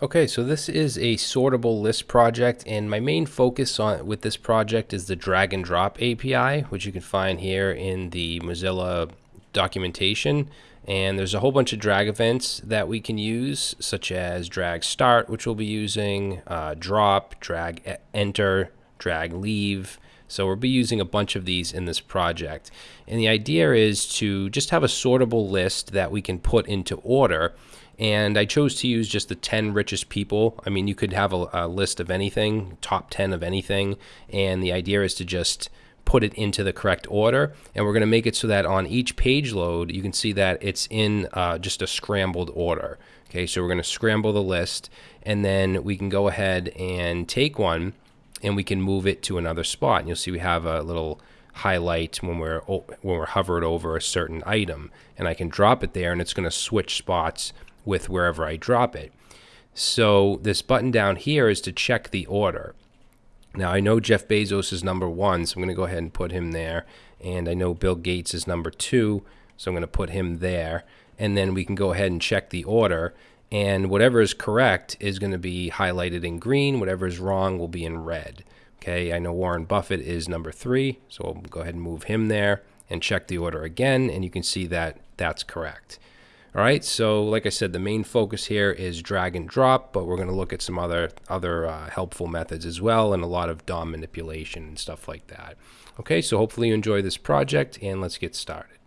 Okay, so this is a sortable list project, and my main focus on with this project is the drag and drop API, which you can find here in the Mozilla documentation. And there's a whole bunch of drag events that we can use, such as drag start, which we'll be using, uh, drop, drag enter, drag leave. So we'll be using a bunch of these in this project. And the idea is to just have a sortable list that we can put into order and I chose to use just the 10 richest people. I mean, you could have a, a, list of anything, top 10 of anything, and the idea is to just put it into the correct order. And we're going to make it so that on each page load, you can see that it's in uh, just a scrambled order. Okay, so we're going to scramble the list, and then we can go ahead and take one, and we can move it to another spot. And you'll see we have a little highlight when we're when we're hovered over a certain item, and I can drop it there, and it's going to switch spots with wherever I drop it. So this button down here is to check the order. Now I know Jeff Bezos is number one, so I'm going to go ahead and put him there. And I know Bill Gates is number two, so I'm going to put him there. And then we can go ahead and check the order. And whatever is correct is going to be highlighted in green. Whatever is wrong will be in red. Okay, I know Warren Buffett is number three, so we'll go ahead and move him there and check the order again. And you can see that that's correct. All right, so like I said, the main focus here is drag and drop, but we're going to look at some other other uh, helpful methods as well, and a lot of DOM manipulation and stuff like that. Okay, so hopefully you enjoy this project, and let's get started.